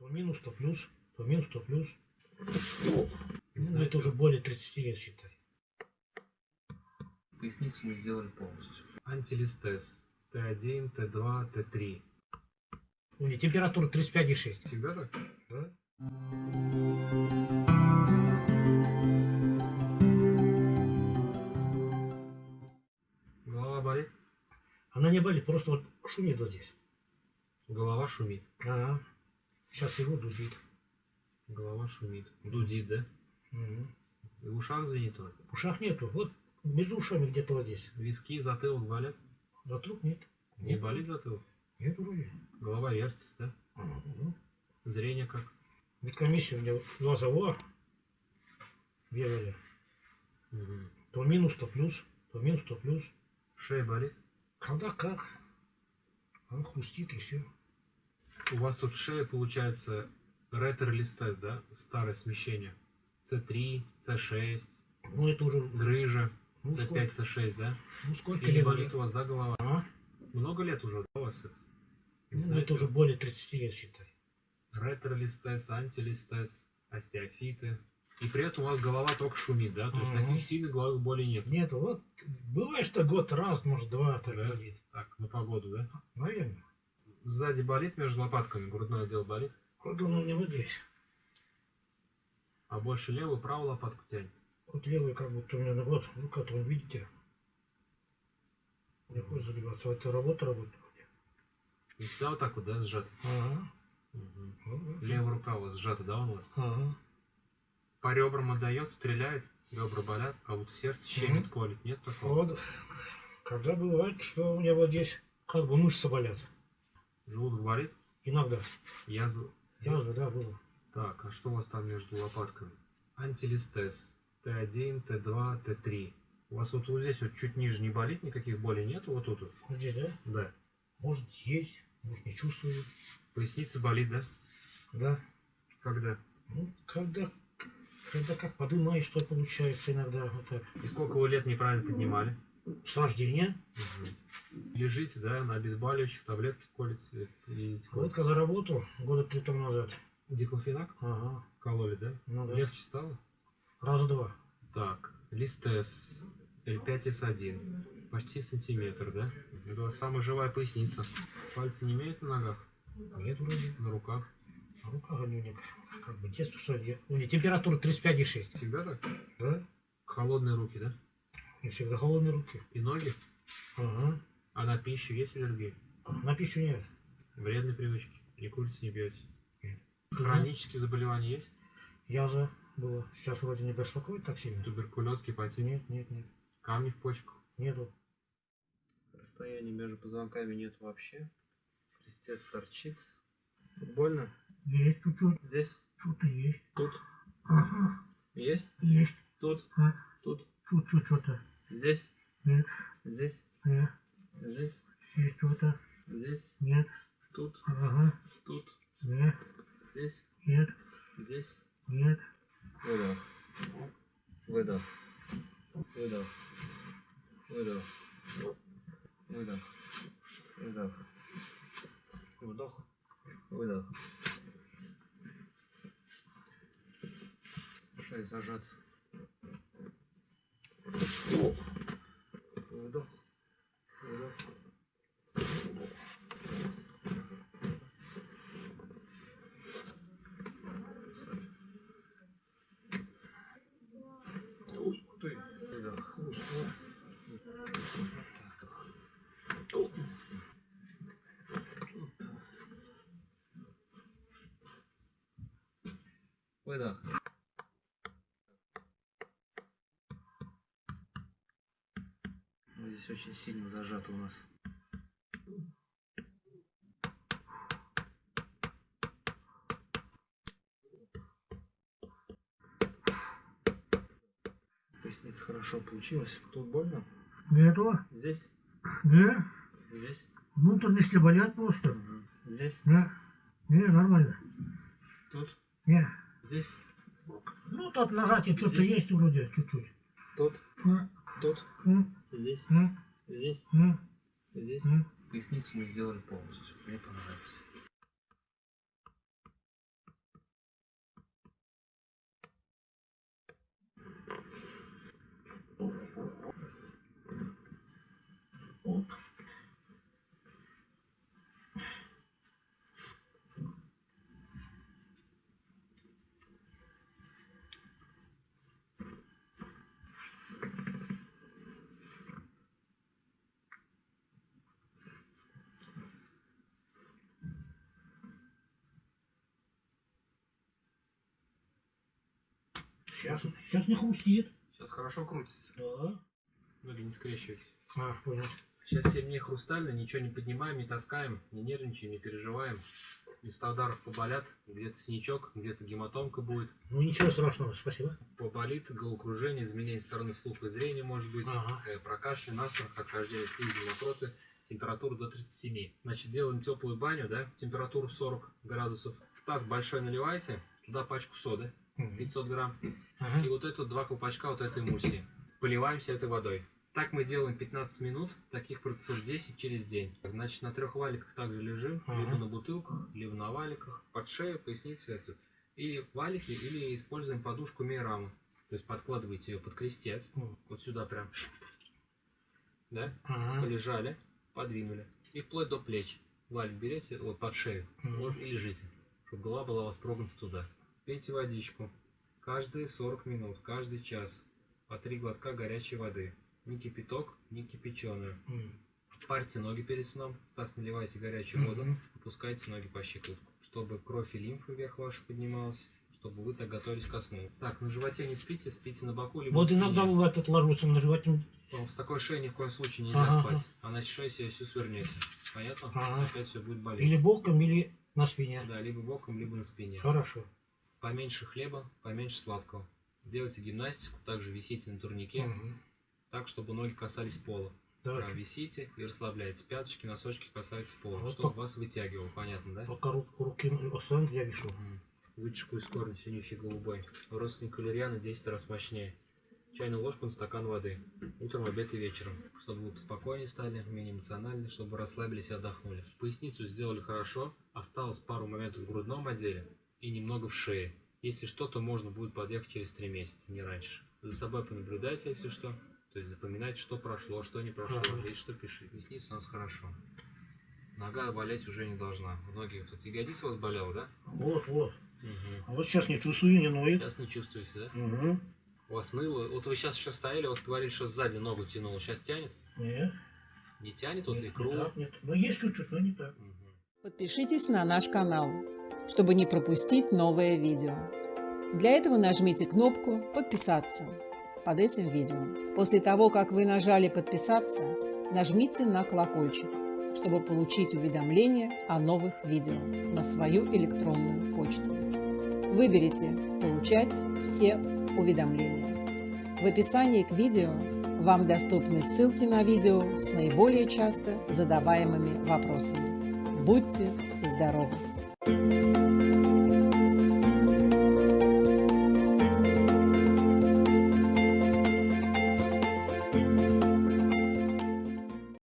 То минус, то плюс, то минус, то плюс. Ну, это уже более 30 лет, считай. Поясницу мы сделали полностью. Антилистез. Т1, Т2, Т3. У меня температура 35,6. Всегда так? Да? Голова болит? Она не болит, просто вот шумит вот здесь. Голова шумит. Ага. Сейчас его дудит. Голова шумит. Дудит, да? Мгм. И в ушах звенит он. В ушах нету. Вот между ушами где-то вот здесь. Виски, затылок болят? Вокруг нет. Не болит затылок? Нет вроде. Голова вертится, да? Ага, ну. Зрение как? Медкомиссия у меня глазового бегали. Мгм. То минус, то плюс. То минус, то плюс. Шея болит? Когда как. Он хрустит и все. У вас тут шея получается ретро-листез, да? Старое смещение. С3, С6, Ну это уже... грыжа, Ну С5, сколько, С6, да? ну, сколько И лет болит уже? у вас, да, голова? А? Много лет уже, да, у вас это? Ну, Знаете, это уже более 30 лет, считай. Ретро-листез, антилистез, остеофиты. И при этом у вас голова только шумит, да? То есть Ага. таких сильных головных болей нет. Нет, вот бывает, что год раз, может два так Да? болит. Так, на погоду, да? Наверное. Сзади болит между лопатками, грудной отдел болит. Он у него здесь. А больше левую, правую лопатку тянет. Вот левый как будто у меня на вот, ну как вы видите. Не хочет забиваться. Вот это работа работает. И всегда вот так вот, да, сжат. Ага. Мгм. Вот. Левая рука у вас сжата, да, у вас? Ага. По ребрам отдает, стреляет, ребра болят, а вот сердце щемит, Мгм. колет. Нет такого? Вот. Когда бывает, что у меня вот здесь как бы мышцы болят. Желудок болит? Иногда. Язва? Язва, да, было. Так, а что у вас там между лопатками? Антилистез. Т1, Т2, Т3. У вас вот, вот здесь вот чуть ниже не болит, никаких болей нету, вот тут? вот? Вот здесь, да? Да. Может есть, может не чувствую. Поясница болит, да? Да. Когда? Ну, когда, когда как подымаешь, что получается иногда. Вот так. И сколько вы лет неправильно поднимали? С рождения. Лежите, да, на обезболивающих, таблетки колите. И Вот когда работал, года три тому назад. Диклофенак Ага. кололи, да? Ну да. Легче стало? Раза два. Так, листез L5S1. Почти сантиметр, да? Это у вас самая живая поясница. Пальцы не имеют на ногах, Нет вроде. на руках. А рука у меня как бы детство, что ли. У меня температура 35,6. Всегда так? Да? Холодные руки, да? Меня всегда холодные руки. И ноги? Ага. А на пищу есть аллергия? На пищу нет. Вредные привычки? Не курите, не пьете? Нет. Хронические заболевания есть? Язва было. Сейчас вроде не беспокоит так сильно. Туберкулез, гепатит? Нет, нет, нет. Камни в почках? Нету. Расстояния между позвонками нет вообще. Крестец торчит. Тут больно? Есть чуть-чуть. Здесь? Что-то есть. Тут? Ага. Есть? Есть. Тут? А? Тут? Чуть-чуть что-то. Здесь? Нет. Здесь? Нет. Здесь? Есть что-то. Здесь? Нет. Тут? Ага. Тут? Нет. Здесь? Нет. Здесь? Нет. Выдох. Выдох. Выдох. Выдох. Выдох. Выдох. Вдох. Выдох. Шея зажаться. Вдох. Выдох. Ой, ты. Выдох. Устала. Выдох. Ну, Здесь очень сильно зажато у нас. Поясница хорошо получилась. Тут больно? Нету. Здесь? Не. Здесь? Внутренности болят просто. Мгм. Здесь? Не. Не, нормально. Тут? Не. Здесь? Ну, тут нажатие что-то есть вроде, чуть-чуть. Тут? М, Тут? Здесь? Ну? Здесь? Ну? Здесь? Ну? Поясницу мы сделали полностью. Мне понравилось. Оп. Сейчас, сейчас не хрустит. Сейчас хорошо крутится. Да. Ноги не скрещивать. А, понял. Сейчас сильнее хрустально, ничего не поднимаем, не таскаем, не нервничаем, не переживаем. Места ударов поболят, где-то синячок, где-то гематомка будет, Ну ничего страшного, спасибо. поболит, головокружение, изменение стороны слуха и зрения может быть, Ага. э, прокашель, насморк, отхождение слизи, мокроты, температура до 37. Значит, делаем теплую баню, да, температуру 40 градусов. В таз большой наливаете, туда пачку соды. 500 грамм, Ага. и вот это два колпачка вот этой эмульсии. Поливаемся этой водой. Так мы делаем 15 минут, таких процедур 10 через день. Значит, на трех валиках также лежим, Ага. либо на бутылках, либо на валиках, под шею, поясницу эту. И валики, или используем подушку мейраму. То есть подкладываете ее под крестец, М. вот сюда прям. Да? Ага. Полежали, подвинули. И вплоть до плеч. Валик берете, вот под шею, Мгм. вот и лежите. Чтобы голова была у вас прогнута туда. Пейте водичку. Каждые 40 минут, каждый час. По три глотка горячей воды. Ни кипяток, ни кипяченую. М. Парьте ноги перед сном. В таз наливайте горячую воду. Мгм. Опускайте ноги по щиколотку. Чтобы кровь и лимфа вверх ваша поднималась. Чтобы вы так готовились ко сну. Так, на животе не спите, спите на боку, либо Вот на иногда бывает, тут ложусь на животе. Вам С такой шеей ни в коем случае нельзя Ага. спать. Она шею себе всю свернете. Понятно? Ага. Опять все будет болеть. Или боком, или на спине. Да, либо боком, либо на спине. Хорошо. Поменьше хлеба, поменьше сладкого. Делайте гимнастику, также висите на турнике, Мгм. так, чтобы ноги касались пола. Да, висите и расслабляете. Пяточки, носочки касаются пола, Вот чтобы вас вытягивало, понятно, да? Пока ру- руки останут, я. Мгм. Вытяжку из корня синюхи голубой. Родственник валериана 10 раз мощнее. Чайную ложку на стакан воды. Утром, обед и вечером. Чтобы вы спокойнее стали, менее эмоциональны, чтобы расслабились и отдохнули. Поясницу сделали хорошо. Осталось пару моментов в грудном отделе и немного в шее. Если что, то можно будет подъехать через 3 месяца, не раньше. За собой понаблюдайте, если что. То есть запоминайте, что прошло, что не прошло. Ага. Если что, пишите. Поясница у нас хорошо. Нога болеть уже не должна. Многие тут ягодица у вас болела, да? Вот, вот. Угу. А вот сейчас не чувствую, не ноет. Сейчас не чувствуете, да? Угу. У вас ныло. Вот вы сейчас еще стояли, у вас говорили, что сзади ногу тянуло. Сейчас тянет? Нет. Не тянет вот нет, икру? не так, нет. Ну, есть чуть-чуть, но не так. Мгм. Подпишитесь на наш канал, чтобы не пропустить новое видео. Для этого нажмите кнопку «Подписаться» под этим видео. После того, как вы нажали «Подписаться», нажмите на колокольчик, чтобы получить уведомления о новых видео на свою электронную почту. Выберите «Получать все уведомления». В описании к видео вам доступны ссылки на видео с наиболее часто задаваемыми вопросами. Будьте здоровы! Thank you.